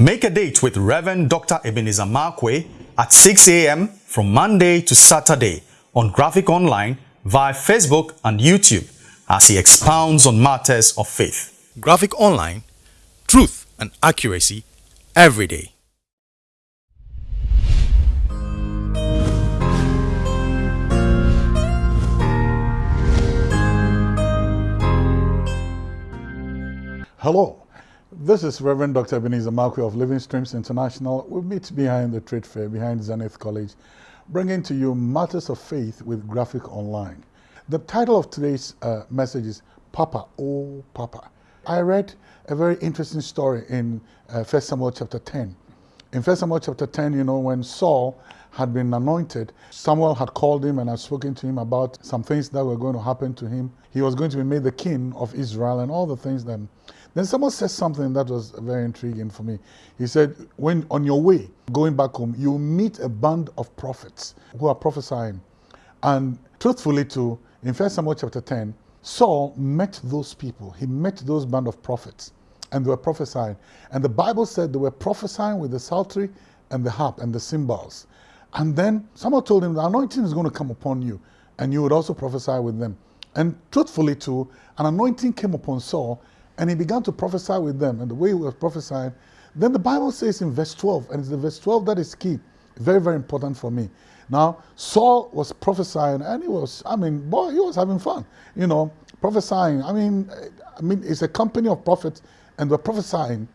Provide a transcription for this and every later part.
Make a date with Reverend Dr. Ebenezer Markwei at 6 a.m. from Monday to Saturday on Graphic Online via Facebook and YouTube as he expounds on matters of faith. Graphic Online, truth and accuracy every day. Hello, this is Reverend Dr. Ebenezer Markwei of Living Streams International. We meet behind the trade fair, behind Zenith College, bringing to you matters of faith with Graphic Online. The title of today's uh, message is Papa, Oh Papa. I read a very interesting story in uh, 1 Samuel chapter 10. In 1 Samuel chapter 10, you know, when Saul had been anointed, Samuel had called him and had spoken to him about some things that were going to happen to him. He was going to be made the king of Israel and all the things that. Then someone said something that was very intriguing for me. He said, when on your way going back home, you meet a band of prophets who are prophesying. And truthfully, too, in 1 Samuel chapter 10, Saul met those people. He met those band of prophets and they were prophesying. And the Bible said they were prophesying with the psaltery and the harp and the cymbals. And then someone told him the anointing is going to come upon you and you would also prophesy with them. And truthfully too, an anointing came upon Saul and he began to prophesy with them. And the way he was prophesying, then the Bible says in verse 12, and it's the verse 12 that is key, very, very important for me. Now, Saul was prophesying, and he was, I mean, boy, he was having fun, you know, prophesying. I mean, I mean, it's a company of prophets, and they're prophesying.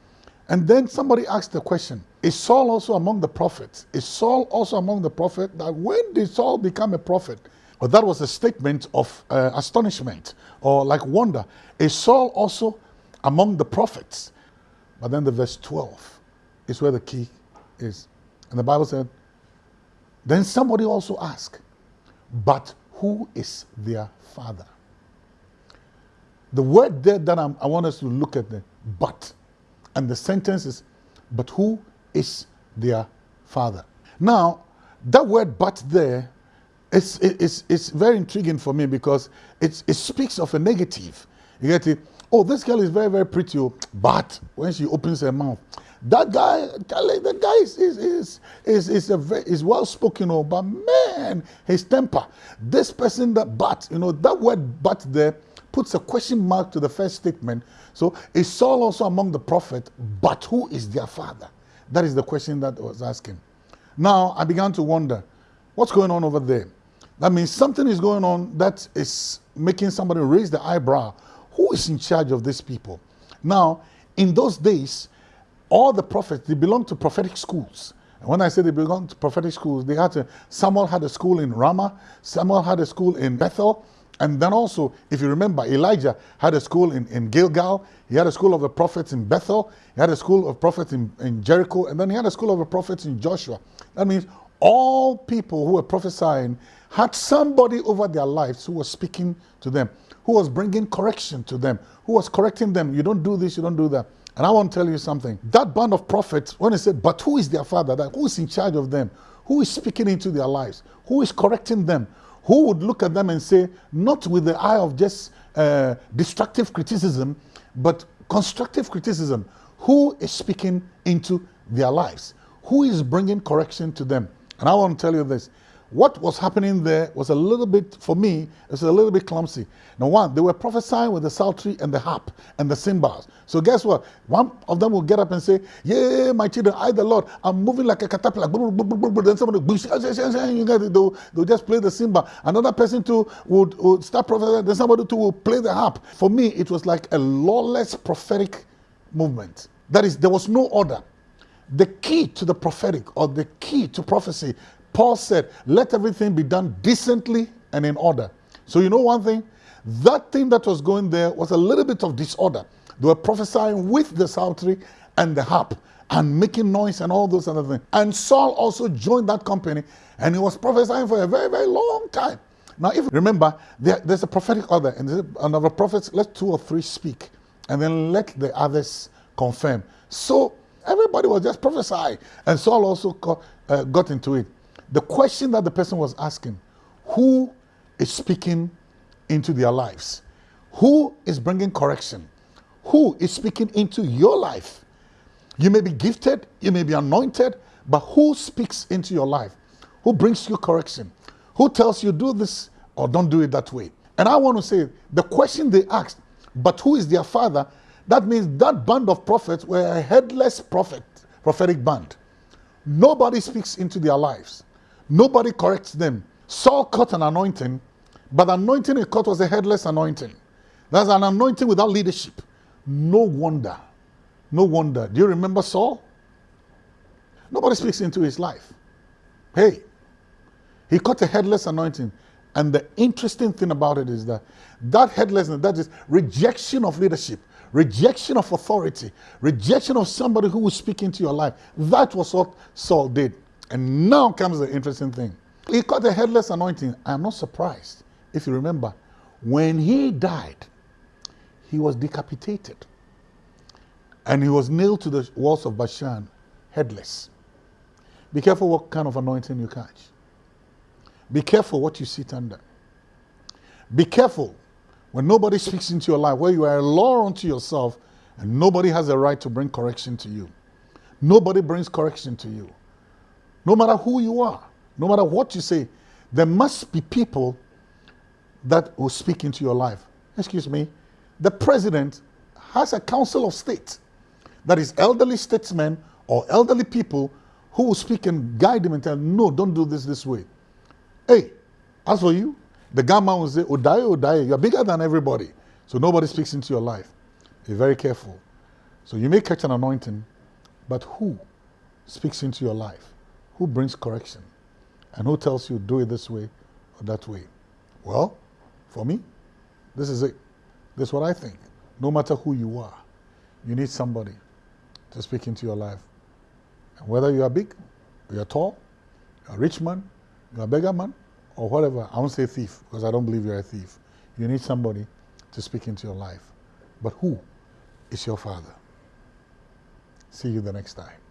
And then somebody asked the question, is Saul also among the prophets? Is Saul also among the prophets? That when did Saul become a prophet? Well, that was a statement of uh, astonishment or like wonder. Is Saul also among the prophets? But then the verse 12 is where the key is. And the Bible said, then somebody also asked, but who is their father? The word there that I'm, i want us to look at the but, and the sentence is, but who is their father? Now, that word but there is, is, is very intriguing for me because it, it speaks of a negative. You get it? Oh, this girl is very, very pretty, oh, but when she opens her mouth, that guy, the guy is, is, is, is, is, a very, is well spoken, oh, but man, his temper. This person, that but, you know, that word but there puts a question mark to the first statement. So is Saul also among the prophet, but who is their father? That is the question that I was asking. Now I began to wonder, what's going on over there? That means something is going on that is making somebody raise the eyebrow. Who is in charge of these people? Now, in those days, all the prophets, they belonged to prophetic schools. And when I say they belonged to prophetic schools, they had to, Samuel had a school in Ramah, Samuel had a school in Bethel, and then also, if you remember, Elijah had a school in, in Gilgal, he had a school of the prophets in Bethel, he had a school of prophets in, in Jericho, and then he had a school of the prophets in Joshua. That means all people who were prophesying had somebody over their lives who was speaking to them, who was bringing correction to them, who was correcting them. You don't do this, you don't do that. And I want to tell you something. That band of prophets, when they said, but who is their father? That, who is in charge of them? Who is speaking into their lives? Who is correcting them? Who would look at them and say, not with the eye of just uh, destructive criticism, but constructive criticism? Who is speaking into their lives? Who is bringing correction to them? And I want to tell you this what was happening there was a little bit, for me, it was a little bit clumsy. Now, one, they were prophesying with the psaltery and the harp and the cymbals. So guess what? One of them will get up and say, yeah, my children, I the Lord, I'm moving like a caterpillar. Then somebody, they'll, they'll just play the cymbal. Another person too would, would start prophesying, then somebody too will play the harp. For me, it was like a lawless prophetic movement. That is, there was no order. The key to the prophetic or the key to prophecy Paul said, let everything be done decently and in order. So you know one thing? That thing that was going there was a little bit of disorder. They were prophesying with the psaltery and the harp and making noise and all those other things. And Saul also joined that company and he was prophesying for a very, very long time. Now, if remember, there, there's a prophetic order, and another prophets, let two or three speak, and then let the others confirm. So everybody was just prophesying, and Saul also got, uh, got into it. The question that the person was asking, who is speaking into their lives? Who is bringing correction? Who is speaking into your life? You may be gifted, you may be anointed, but who speaks into your life? Who brings you correction? Who tells you do this or don't do it that way? And I want to say the question they asked, but who is their father? That means that band of prophets were a headless prophet, prophetic band. Nobody speaks into their lives. Nobody corrects them. Saul caught an anointing, but the anointing he caught was a headless anointing. That's an anointing without leadership. No wonder. No wonder. Do you remember Saul? Nobody speaks into his life. Hey, he caught a headless anointing. And the interesting thing about it is that that headlessness, that is rejection of leadership, rejection of authority, rejection of somebody who will speak into your life. That was what Saul did. And now comes the interesting thing. He caught the headless anointing. I'm not surprised. If you remember, when he died, he was decapitated. And he was nailed to the walls of Bashan, headless. Be careful what kind of anointing you catch. Be careful what you sit under. Be careful when nobody speaks into your life, where you are a law unto yourself and nobody has a right to bring correction to you. Nobody brings correction to you. No matter who you are, no matter what you say, there must be people that will speak into your life. Excuse me. The president has a council of state that is elderly statesmen or elderly people who will speak and guide him and tell no, don't do this this way. Hey, as for you, the gamma will say, Odaye, Odaye, you're bigger than everybody. So nobody speaks into your life. Be very careful. So you may catch an anointing, but who speaks into your life? Who brings correction? And who tells you, do it this way or that way? Well, for me, this is it. This is what I think. No matter who you are, you need somebody to speak into your life. And whether you are big, you're tall, you're a rich man, you're a beggar man, or whatever, I won't say thief because I don't believe you're a thief. You need somebody to speak into your life. But who is your father? See you the next time.